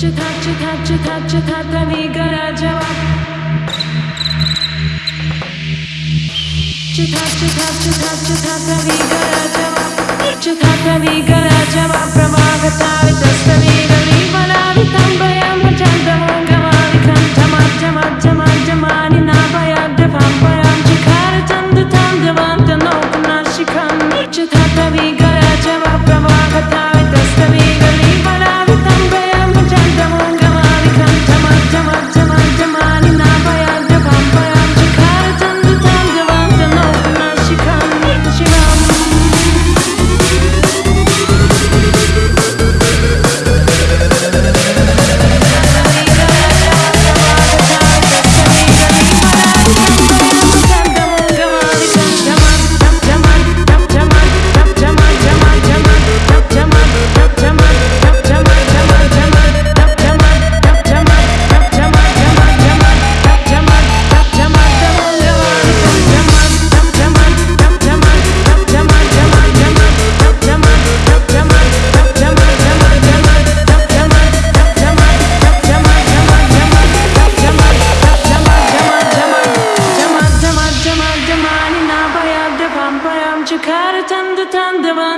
चथा चथा चथा चथा तवेगराजवा चथा चथा चथा चथा तवेगराजवा चथा तवेगराजवा प्रभागतावितस्तवेगविमलावितम्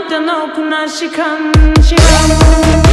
Madden okuna şıkan şıkan